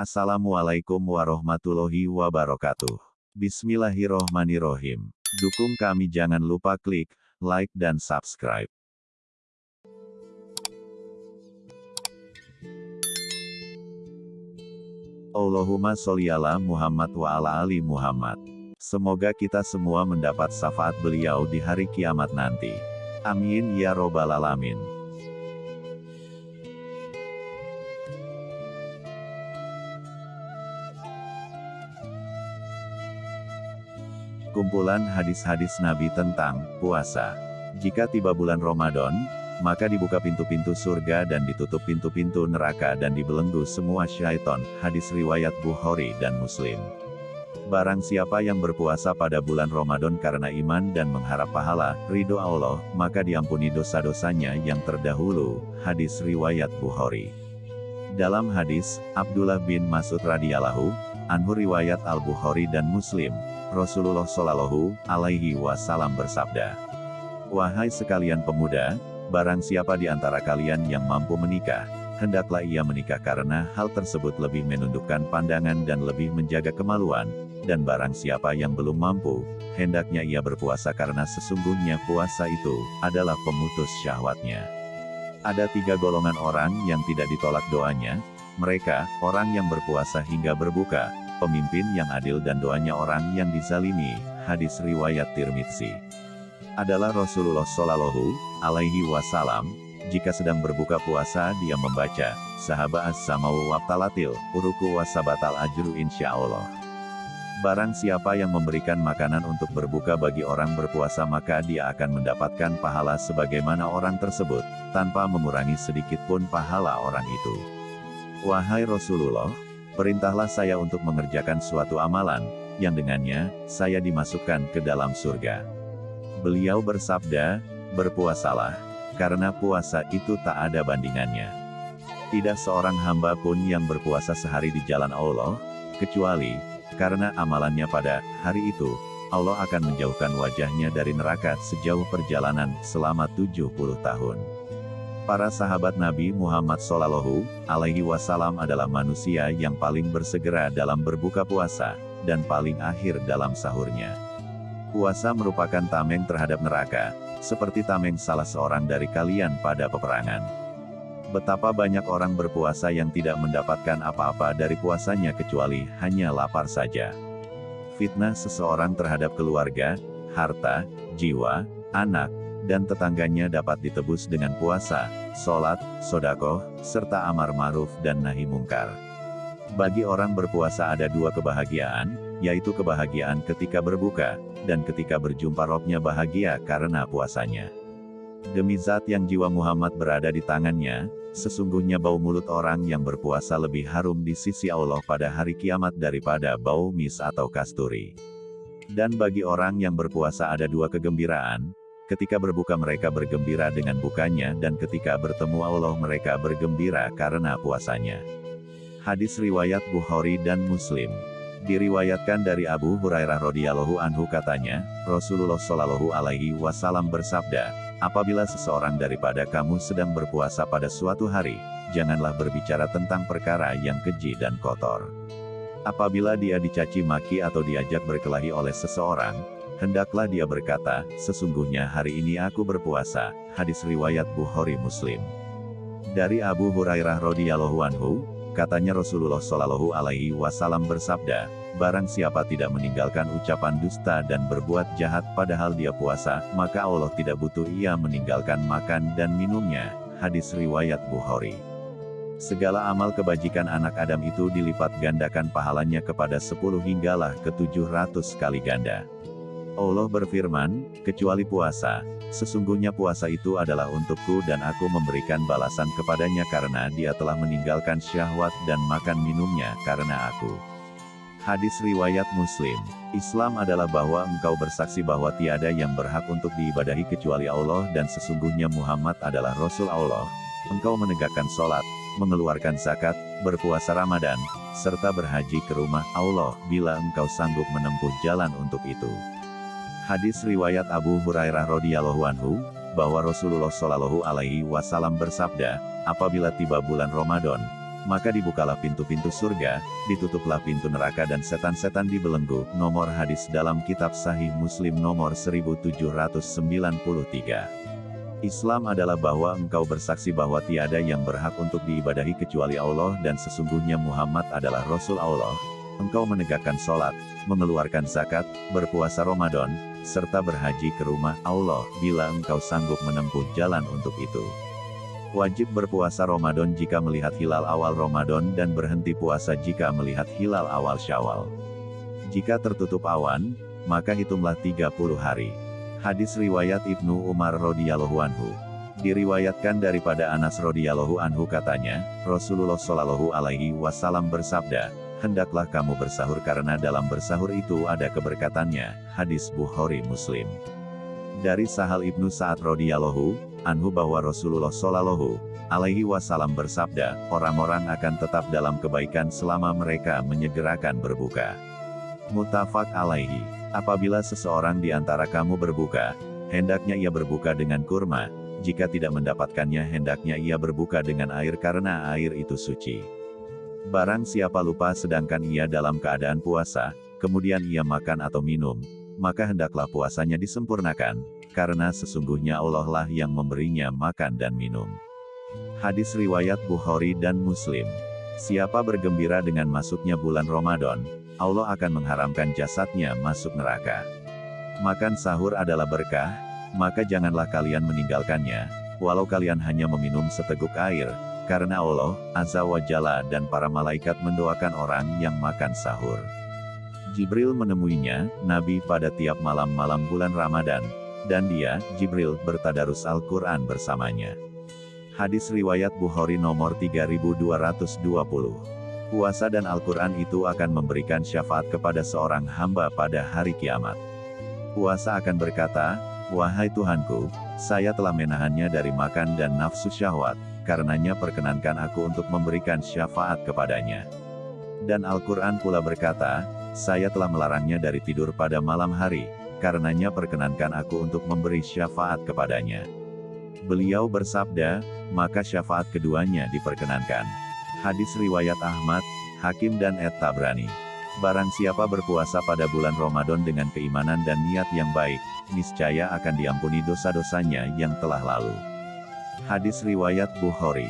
Assalamualaikum warahmatullahi wabarakatuh. Bismillahirrohmanirrohim. Dukung kami jangan lupa klik like dan subscribe. Allahumma sholli ala Muhammad wa ala ali Muhammad. Semoga kita semua mendapat syafaat beliau di hari kiamat nanti. Amin ya robbal alamin. Kumpulan hadis-hadis Nabi tentang puasa. Jika tiba bulan Ramadan, maka dibuka pintu-pintu surga dan ditutup pintu-pintu neraka dan dibelenggu semua syaiton, hadis riwayat Bukhari dan Muslim. Barang siapa yang berpuasa pada bulan Ramadan karena iman dan mengharap pahala, ridho Allah, maka diampuni dosa-dosanya yang terdahulu, hadis riwayat Bukhari. Dalam hadis, Abdullah bin Mas'ud radhiyallahu anhu riwayat Al-Bukhari dan Muslim, Rasulullah Shallallahu alaihi wasallam bersabda, Wahai sekalian pemuda, Barang siapa di antara kalian yang mampu menikah, hendaklah ia menikah karena hal tersebut lebih menundukkan pandangan dan lebih menjaga kemaluan, dan barang siapa yang belum mampu, hendaknya ia berpuasa karena sesungguhnya puasa itu adalah pemutus syahwatnya. Ada tiga golongan orang yang tidak ditolak doanya, mereka, orang yang berpuasa hingga berbuka, pemimpin yang adil dan doanya orang yang dizalimi, hadis riwayat Tirmidzi adalah Rasulullah Shallallahu Alaihi Wasallam. Jika sedang berbuka puasa, dia membaca sahabat as-samau wabtalatil, uruku wasabatal ajru insya Allah. Barang siapa yang memberikan makanan untuk berbuka bagi orang berpuasa maka dia akan mendapatkan pahala sebagaimana orang tersebut, tanpa mengurangi sedikit pun pahala orang itu. Wahai Rasulullah, perintahlah saya untuk mengerjakan suatu amalan, yang dengannya, saya dimasukkan ke dalam surga. Beliau bersabda, berpuasalah, karena puasa itu tak ada bandingannya. Tidak seorang hamba pun yang berpuasa sehari di jalan Allah, kecuali, karena amalannya pada hari itu, Allah akan menjauhkan wajahnya dari neraka sejauh perjalanan selama 70 tahun. Para sahabat Nabi Muhammad Shallallahu Alaihi Wasallam adalah manusia yang paling bersegera dalam berbuka puasa, dan paling akhir dalam sahurnya. Puasa merupakan tameng terhadap neraka, seperti tameng salah seorang dari kalian pada peperangan. Betapa banyak orang berpuasa yang tidak mendapatkan apa-apa dari puasanya kecuali hanya lapar saja. Fitnah seseorang terhadap keluarga, harta, jiwa, anak, dan tetangganya dapat ditebus dengan puasa, sholat, sodakoh, serta amar ma'ruf dan nahi mungkar. Bagi orang berpuasa ada dua kebahagiaan, yaitu kebahagiaan ketika berbuka, dan ketika berjumpa robnya bahagia karena puasanya. Demi zat yang jiwa Muhammad berada di tangannya, sesungguhnya bau mulut orang yang berpuasa lebih harum di sisi Allah pada hari kiamat daripada bau mis atau kasturi. Dan bagi orang yang berpuasa ada dua kegembiraan, ketika berbuka mereka bergembira dengan bukanya dan ketika bertemu Allah mereka bergembira karena puasanya. Hadis riwayat Bukhari dan Muslim. Diriwayatkan dari Abu Hurairah radhiyallahu anhu katanya, Rasulullah shallallahu alaihi wasallam bersabda, apabila seseorang daripada kamu sedang berpuasa pada suatu hari, janganlah berbicara tentang perkara yang keji dan kotor. Apabila dia dicaci maki atau diajak berkelahi oleh seseorang, hendaklah dia berkata, sesungguhnya hari ini aku berpuasa, hadis riwayat Bukhari Muslim. Dari Abu Hurairah radhiyallahu anhu, Katanya Rasulullah Shallallahu Alaihi Wasallam bersabda, barang siapa tidak meninggalkan ucapan dusta dan berbuat jahat padahal dia puasa, maka Allah tidak butuh ia meninggalkan makan dan minumnya. Hadis riwayat Bukhari. Segala amal kebajikan anak Adam itu dilipat gandakan pahalanya kepada 10 hinggalah ke 700 kali ganda. Allah berfirman, kecuali puasa, sesungguhnya puasa itu adalah untukku dan aku memberikan balasan kepadanya karena dia telah meninggalkan syahwat dan makan minumnya karena aku. Hadis Riwayat Muslim Islam adalah bahwa engkau bersaksi bahwa tiada yang berhak untuk diibadahi kecuali Allah dan sesungguhnya Muhammad adalah Rasul Allah. Engkau menegakkan sholat, mengeluarkan zakat, berpuasa Ramadan, serta berhaji ke rumah Allah bila engkau sanggup menempuh jalan untuk itu. Hadis riwayat Abu Hurairah radhiyallahu anhu, bahwa Rasulullah Shallallahu alaihi wasallam bersabda, apabila tiba bulan Ramadan, maka dibukalah pintu-pintu surga, ditutuplah pintu neraka dan setan-setan dibelenggu. Nomor hadis dalam kitab Sahih Muslim nomor 1793. Islam adalah bahwa engkau bersaksi bahwa tiada yang berhak untuk diibadahi kecuali Allah dan sesungguhnya Muhammad adalah Rasul Allah. Engkau menegakkan sholat, mengeluarkan zakat, berpuasa Ramadan, serta berhaji ke rumah Allah bila engkau sanggup menempuh jalan untuk itu. Wajib berpuasa Ramadan jika melihat hilal awal Ramadan dan berhenti puasa jika melihat hilal awal Syawal. Jika tertutup awan, maka hitunglah 30 hari. Hadis riwayat Ibnu Umar radhiyallahu anhu. Diriwayatkan daripada Anas radhiyallahu anhu katanya, Rasulullah shallallahu alaihi wasallam bersabda, hendaklah kamu bersahur karena dalam bersahur itu ada keberkatannya. Hadis Bukhari Muslim. Dari Sahal Ibnu Sa'ad radhiyallahu anhu bahwa Rasulullah Shallallahu alaihi wasallam bersabda, orang-orang akan tetap dalam kebaikan selama mereka menyegerakan berbuka. Mutafak alaihi. Apabila seseorang di antara kamu berbuka, hendaknya ia berbuka dengan kurma, jika tidak mendapatkannya hendaknya ia berbuka dengan air karena air itu suci. Barang siapa lupa sedangkan ia dalam keadaan puasa, kemudian ia makan atau minum, maka hendaklah puasanya disempurnakan, karena sesungguhnya Allah lah yang memberinya makan dan minum. Hadis riwayat Bukhari dan Muslim. Siapa bergembira dengan masuknya bulan Ramadan, Allah akan mengharamkan jasadnya masuk neraka. Makan sahur adalah berkah, maka janganlah kalian meninggalkannya, walau kalian hanya meminum seteguk air, karena Allah, Azza wa Jalla dan para malaikat mendoakan orang yang makan sahur. Jibril menemuinya, Nabi pada tiap malam-malam bulan Ramadan, dan dia, Jibril, bertadarus Al-Quran bersamanya. Hadis riwayat Bukhari nomor 3220. Puasa dan Al-Quran itu akan memberikan syafaat kepada seorang hamba pada hari kiamat. Puasa akan berkata, Wahai Tuhanku, saya telah menahannya dari makan dan nafsu syahwat, karenanya perkenankan aku untuk memberikan syafaat kepadanya. Dan Al-Quran pula berkata, saya telah melarangnya dari tidur pada malam hari, karenanya perkenankan aku untuk memberi syafaat kepadanya. Beliau bersabda, maka syafaat keduanya diperkenankan. Hadis riwayat Ahmad, Hakim dan Et Tabrani. Barang siapa berpuasa pada bulan Ramadan dengan keimanan dan niat yang baik, niscaya akan diampuni dosa-dosanya yang telah lalu. Hadis riwayat Bukhari.